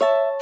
you